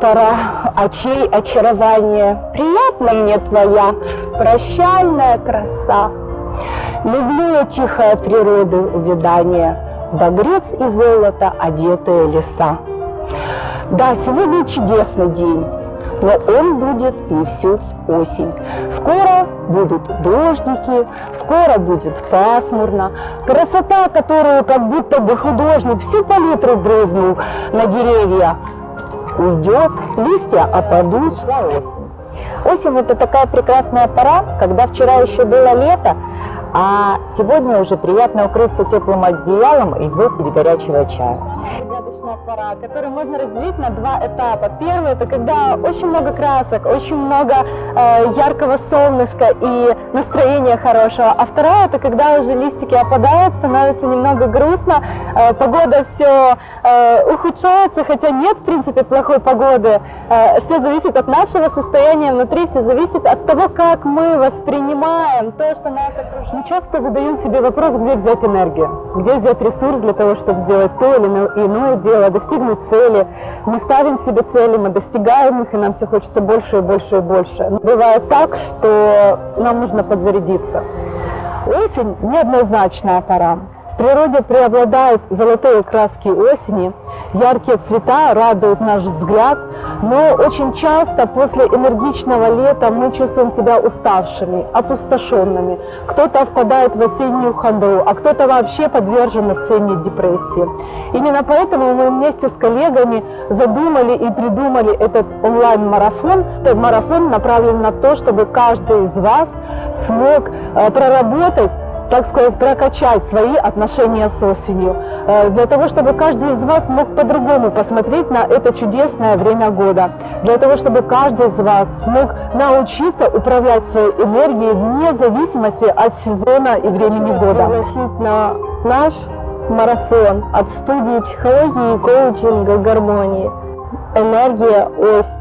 Пора очей очарование, Приятна мне твоя прощальная краса. Люблю я тихая природы увядание, Багрец и золото одетые леса. Да, сегодня чудесный день, но он будет не всю осень. Скоро будут дождики, скоро будет пасмурно. Красота, которую как будто бы художник всю палитру брызнул на деревья, уйдет, листья опадут. осень. Осень – это такая прекрасная пора, когда вчера еще было лето, а сегодня уже приятно укрыться теплым одеялом и выпить горячего чая. Загадочная пора, которую можно разделить на два этапа. Первый – это когда очень много красок, очень много э, яркого солнышка и настроения хорошего. А вторая – это когда уже листики опадают, становится немного грустно, э, погода все э, ухудшается, хотя нет, в принципе, плохой погоды. Э, все зависит от нашего состояния внутри, все зависит от того, как мы воспринимаем то, что нас окружает. Мы часто задаем себе вопрос, где взять энергию, где взять ресурс для того, чтобы сделать то или иное дело, достигнуть цели. Мы ставим себе цели, мы достигаем их, и нам все хочется больше и больше и больше. Но бывает так, что нам нужно подзарядиться. Осень – неоднозначная пора. В природе преобладают золотые краски осени, яркие цвета радуют наш взгляд, но очень часто после энергичного лета мы чувствуем себя уставшими, опустошенными. Кто-то впадает в осеннюю хандру, а кто-то вообще подвержен осенней депрессии. Именно поэтому мы вместе с коллегами задумали и придумали этот онлайн-марафон. Этот марафон направлен на то, чтобы каждый из вас смог э, проработать так сказать, прокачать свои отношения с осенью, э, для того, чтобы каждый из вас мог по-другому посмотреть на это чудесное время года, для того, чтобы каждый из вас смог научиться управлять своей энергией вне зависимости от сезона и времени года. Пригласить на наш марафон от студии психологии и коучинга гармонии. Энергия ось